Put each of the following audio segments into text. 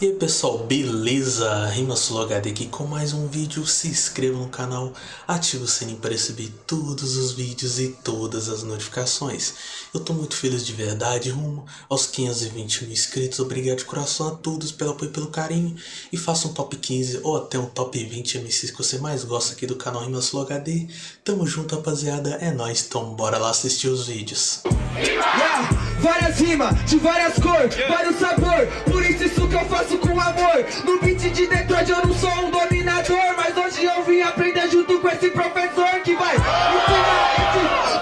E aí pessoal, beleza? RimaSuloHD aqui com mais um vídeo, se inscreva no canal, ative o sininho para receber todos os vídeos e todas as notificações. Eu tô muito feliz de verdade, rumo aos 520 mil inscritos, obrigado de coração a todos pelo apoio e pelo carinho. E faça um top 15 ou até um top 20 MCs que você mais gosta aqui do canal RimaSuloHD. Tamo junto rapaziada, é nóis, então bora lá assistir os vídeos. Yeah, várias rimas, de várias cores, vários sabor Por isso isso que eu faço com amor. No beat de Detroit eu não sou um dominador Mas hoje eu vim aprender junto com esse professor Que vai ensinar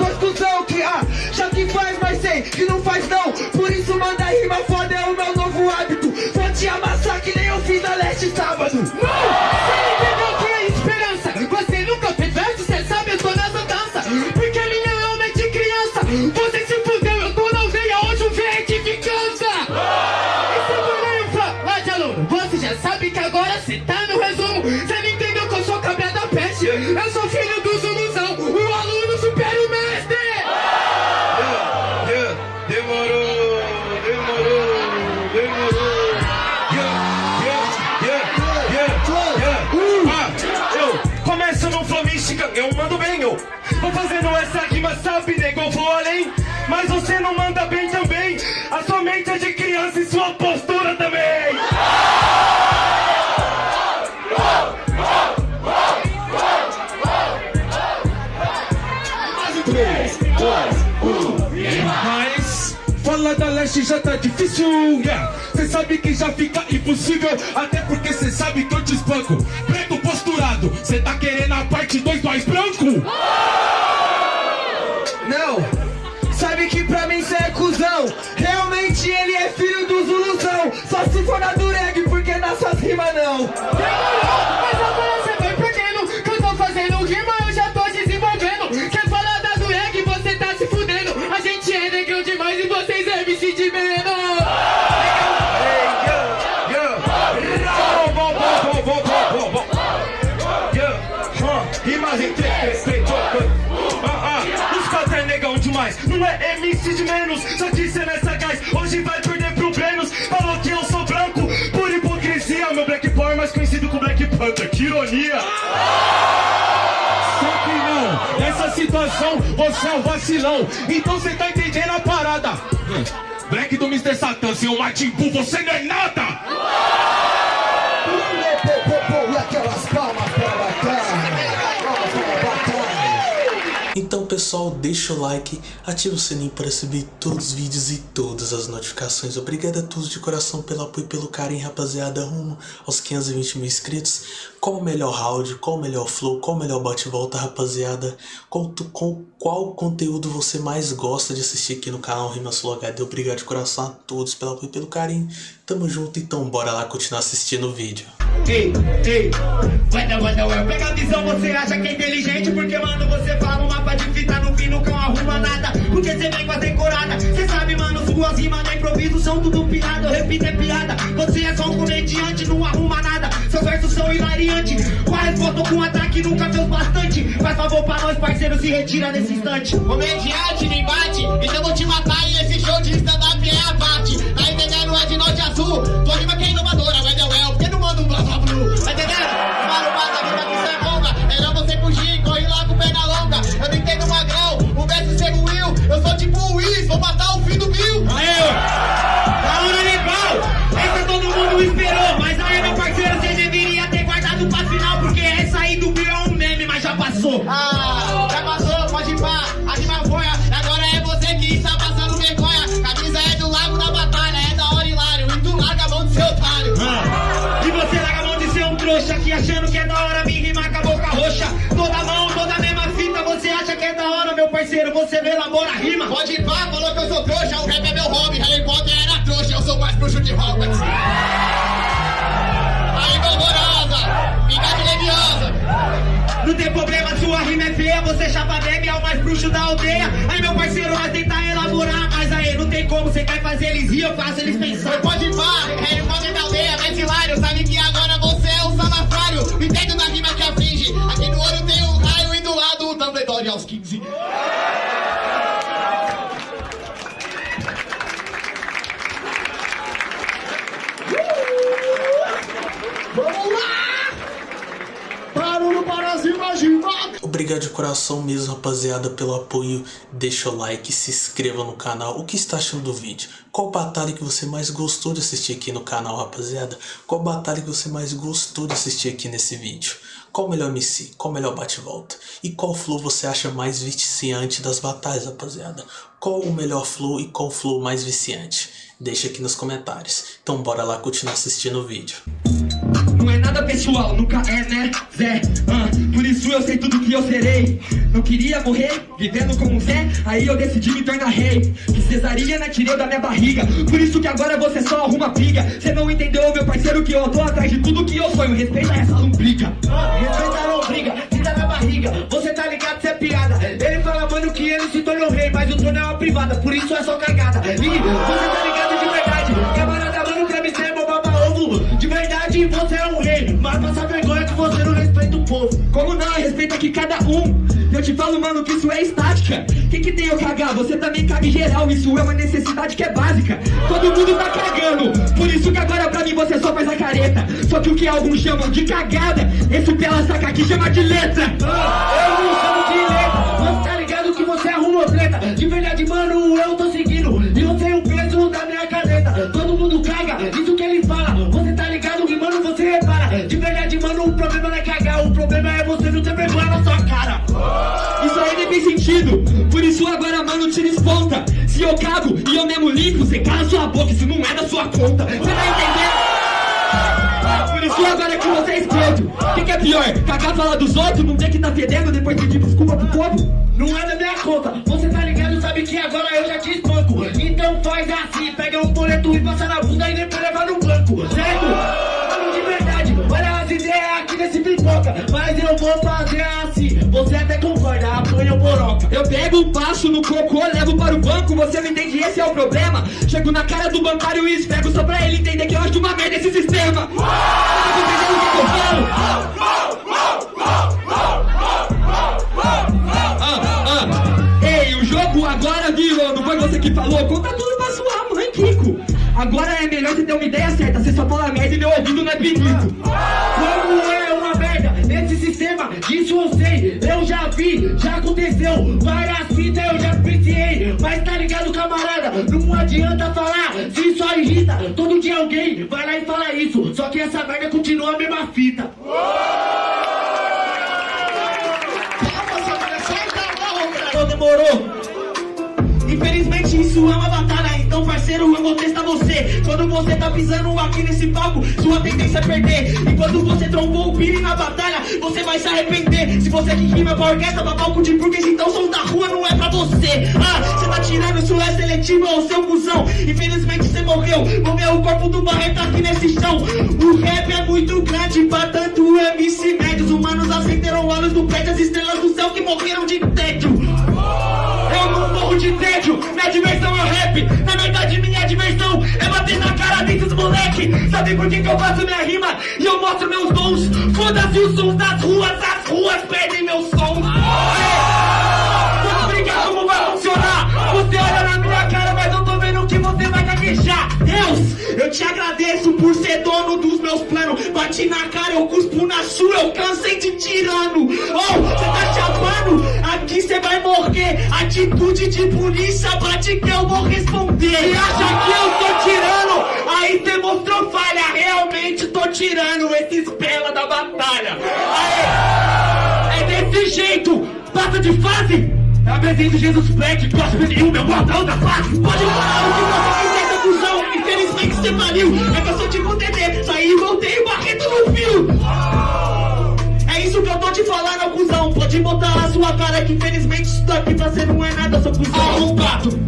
esse dois Que ah, já que faz, mas sei que não faz não. Por isso manda rima foda, é o meu novo hábito. Vou te amassar que nem eu fiz na leste sábado. Você fazendo essa rima, sabe, nego, eu vou além. Mas você não manda bem também, a sua mente é de criança e sua postura também. Mas fala da leste já tá difícil, yeah. Cê sabe que já fica impossível, até porque cê sabe que eu te espanco. Preto posturado, cê tá querendo a parte 2 nós branco? For na dureg, porque nas suas rimas não. Demorou, mas agora cê vai perdendo Que eu tô fazendo rima, eu já tô desenvolvendo Quer falar da do reggae, você tá se fudendo A gente é negão demais e vocês é MC de menos Rimas em três, três. Ah, ah, é. Não é MC de menos, só que cê nessa gás. Hoje vai perder pro Brenos. Falou que eu sou Panther. Que ironia! Só que não, nessa situação você é um vacilão. Então cê tá entendendo a parada. Hum, Black do Mr. Satan, seu Martin Bull, você não é nada! Deixa o like, ativa o sininho para receber todos os vídeos e todas as notificações. Obrigado a todos de coração pelo apoio e pelo carinho, rapaziada, rumo aos 520 mil inscritos. Qual o melhor round, qual o melhor flow, qual o melhor bate-volta, rapaziada? Qual, com, qual conteúdo você mais gosta de assistir aqui no canal Rimas Flow HD? Obrigado de coração a todos pelo apoio e pelo carinho. Tamo junto, então bora lá continuar assistindo o vídeo. Ei, ei, manda, manda, eu pega a visão, você acha que é inteligente? Porque, mano, você fala um mapa de fita no fim nunca arruma nada. Porque você vem com a decorada. Cê sabe, mano, suas rimas no improviso são tudo piada. Eu repito, é piada. Você é só um comediante, não arruma nada. Seus versos são hilariantes Com a resposta ou com um ataque nunca fez bastante. Faz favor pra nós, parceiro, se retira nesse instante. Comediante me bate, então vou te matar e esse show de stand-up é abate. Tá entendendo? É de norte a sul. Tua rima que hora me rimar com a boca roxa. Toda mão, toda mesma fita, você acha que é da hora, meu parceiro, você não elabora rima. Pode ir pá, falou que eu sou trouxa, o rap é meu hobby. Harry Potter era trouxa, eu sou mais bruxo de Hogwarts. Aí, horrorosa, fica de leviosa. Não tem problema, sua rima é feia, você chapa bebe, é o mais bruxo da aldeia. Aí, meu parceiro, nós tentar elaborar, mas aí não tem como, você quer fazer eles rir, eu faço eles pensar. Obrigado de coração mesmo, rapaziada, pelo apoio. Deixa o like, se inscreva no canal. O que está achando do vídeo? Qual batalha que você mais gostou de assistir aqui no canal, rapaziada? Qual batalha que você mais gostou de assistir aqui nesse vídeo? Qual o melhor MC? Qual o melhor bate-volta? E qual flow você acha mais viciante das batalhas, rapaziada? Qual o melhor flow e qual flow mais viciante? Deixa aqui nos comentários. Então bora lá continuar assistindo o vídeo. Não é nada pessoal, nunca é, né, Zé? Ah, por isso eu sei tudo que eu serei. Não queria morrer, vivendo como Zé, aí eu decidi me tornar rei. Que cesariana tirei da minha barriga, por isso que agora você só arruma briga. Cê não entendeu, meu parceiro, que eu tô atrás de tudo que eu sonho. Respeita essa lombriga. Respeita a lombriga, tira da barriga. Você tá ligado, cê é piada. Ele fala, mano, que ele se tornou rei, mas o trono é uma privada, por isso é só cagada. E você tá povo. Como não? Respeita aqui cada um. Eu te falo, mano, que isso é estática. Que que tem eu cagar? Você também caga em geral. Isso é uma necessidade que é básica. Todo mundo tá cagando. Por isso que agora pra mim você só faz a careta. Só que o que alguns chamam de cagada, esse pela saca aqui chama de letra. Eu não chamo de letra. Você tá ligado que você arrumou treta. De verdade, mano, eu tô seguindo. E eu tenho o peso da minha caneta. Todo mundo caga, isso que ele fala. Você Isso aí nem tem sentido. Por isso agora, mano, tira esponta. Se eu cago e eu mesmo limpo, você cala sua boca. Isso não é da sua conta. Você tá entendendo? Por isso agora que você é esquerdo. O que, que é pior? Cagar fala dos outros, não vê que tá fedendo depois pedir desculpa pro povo? Não é da minha conta. Você tá ligado, sabe que agora eu já te espanco. Então faz assim, pega um boleto e passa na bunda e depois leva no banco. Certo? Mas eu vou fazer assim. Você até concorda, apanha o boroca. Eu pego passo no cocô, levo para o banco. Você não entende, esse é o problema. Chego na cara do bancário e esfrego só pra ele entender que eu acho uma merda esse sistema. Ah, ah. Ei, o jogo agora virou, não foi você que falou? Conta tudo pra sua mãe, Kiko. Agora é melhor você ter uma ideia certa, você só fala merda e meu ouvido não é bonito. Como é isso eu sei, eu já vi, já aconteceu. Várias fitas eu já viciei, mas tá ligado, camarada? Não adianta falar, se só irrita. Todo dia alguém vai lá e fala isso, só que essa merda continua a mesma fita. Então demorou. Infelizmente isso é uma batalha, então parceiro eu vou testar você. Quando você tá pisando aqui nesse palco, sua tendência é perder. E quando você trombou o Billy na batalha, você vai se arrepender. Se você que rima pra orquestra, pra palco de burguês, então som da rua não é pra você. Ah, você tá tirando, isso é seletivo, é o seu cuzão. Infelizmente você morreu, morreu o corpo do Barreto aqui nesse chão. O rap é muito grande pra tanto MC médios. Humanos acenderam olhos do prédio, as estrelas do céu que morreram de tédio. Eu não morro de tédio, minha diversão é o rap. Na Sabe por que, que eu faço minha rima e eu mostro meus dons? Foda-se os sons das ruas, as ruas perdem meus sons. Vou explicar como vai funcionar Você olha na minha cara, mas eu tô vendo que você vai gaguejar Deus, eu te agradeço por ser dono dos meus planos Bati na cara, eu cuspo na sua, eu cansei de tirano Oh, você tá chapando? Aqui você vai morrer Atitude de polícia, bate que eu vou responder E acha que eu tô tirando? Aí você tirando esses pela da batalha. Aê! É desse jeito. Passa de fase. Apresento Jesus Black, gospel e o meu bordão da face Pode falar o que você quiser, seu cuzão. Infelizmente você faliu. É que eu sou tipo TT Saí e voltei, o Barreto no fio é isso que eu tô te falando, cuzão. Pode botar a sua cara que infelizmente isso daqui pra você não é nada, seu cuzão. Arrombado,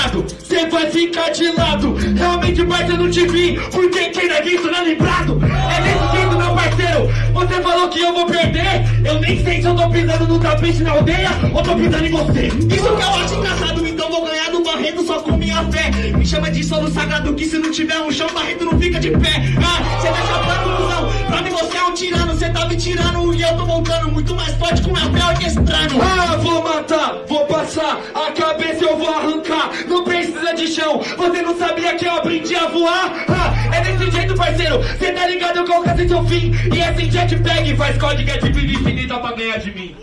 frustrado, cê vai ficar de lado. Realmente, parceiro, não te vi Porque quem é visto não é lembrado. É desse jeito, meu parceiro. Você falou que eu vou perder. Eu nem sei se eu tô pisando no tapete na aldeia Ou tô pisando em você. Isso que eu acho engraçado, então vou ganhar do Barreto só com minha fé. Me chama de solo sagrado que se não tiver um chão Barreto não fica de pé. Ah, cê tá chapando, cuzão. Pra mim tá me tirando e eu tô voltando muito mais forte com meu pé orquestrando. Ah, vou matar, vou passar A cabeça eu vou arrancar. Não precisa de chão Você não sabia que eu aprendi a voar? Ah, é desse jeito parceiro Cê tá ligado, quando eu alcancei seu fim? E esse jetpack faz código é de vida infinita pra ganhar de mim.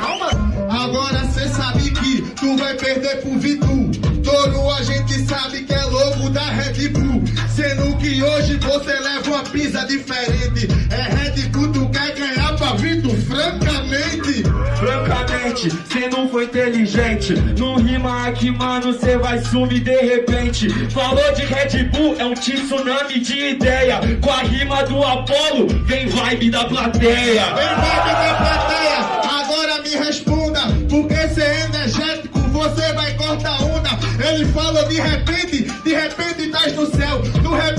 Calma, agora cê sabe que tu vai perder pro Vitu. Touro a gente sabe que é logo da Red Bull. Sendo que hoje você leva uma pisa diferente. É Red Bull, tu quer ganhar pra Vitu, francamente. Francamente, cê não foi inteligente. Não rima aqui, mano, cê vai sumir de repente. Falou de Red Bull, é um tsunami de ideia. Com a rima do Apollo, vem vibe da plateia. Vem vibe da plateia, agora me responda Porque cê é energético, você vai cortar onda. Ele falou de repente, de repente estás no céu. Repente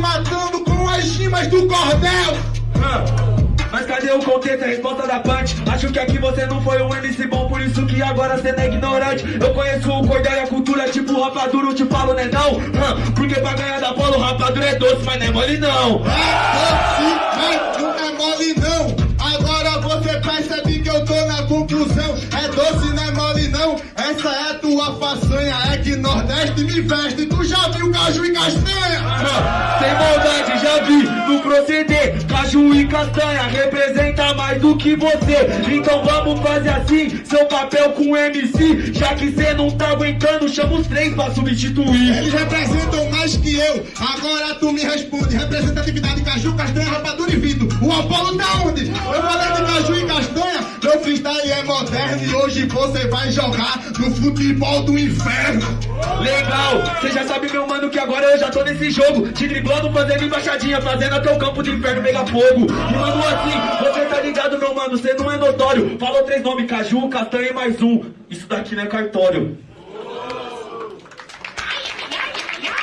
matando com as rimas do cordel. Ah, Mas cadê o contexto, a resposta da punch? Acho que aqui você não foi um MC bom, por isso que agora cê é ignorante. Eu conheço o cordel e a cultura, tipo rapadura, eu te falo, né não? Ah, Porque pra ganhar da bola o rapadura é doce, mas não é mole não. É doce, mas não é mole não. Agora você percebe que eu tô na conclusão. É doce, não é mole não. Essa é a tua Nordeste me veste Tu já viu caju e castanha? Sem maldade, já vi. No proceder Caju e castanha representa mais do que você. Então vamos fazer assim, seu papel com MC Já que cê não tá aguentando, chama os três pra substituir. Eles representam mais que eu. Agora tu me responde. Representatividade caju, castanha, rapadura e vidro. O Apolo tá onde? Eu falei de caju e castanha. Meu freestyle é moderno E hoje você vai jogar no futebol do inferno Legal, cê já sabe meu mano que agora eu já tô nesse jogo. Te driblando, fazendo embaixadinha, fazendo até o campo de inferno pegar fogo. E mano assim, você tá ligado meu mano, cê não é notório. Falou três nomes, caju, castanha e mais um. Isso daqui não é cartório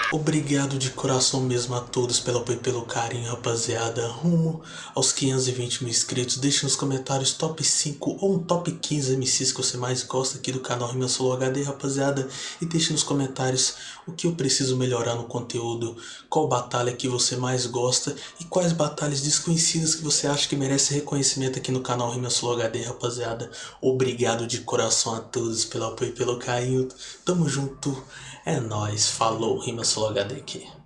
Obrigado de coração mesmo a todos pelo apoio e pelo carinho, rapaziada. Rumo aos 520 mil inscritos. Deixe nos comentários top 5 ou um top 15 MCs que você mais gosta aqui do canal Rima Solo HD, rapaziada. E deixe nos comentários o que eu preciso melhorar no conteúdo, qual batalha que você mais gosta e quais batalhas desconhecidas que você acha que merece reconhecimento aqui no canal Rima Solo HD, rapaziada. Obrigado de coração a todos pelo apoio e pelo carinho. Tamo junto. É nóis. Falou. Rima Solo HD aqui.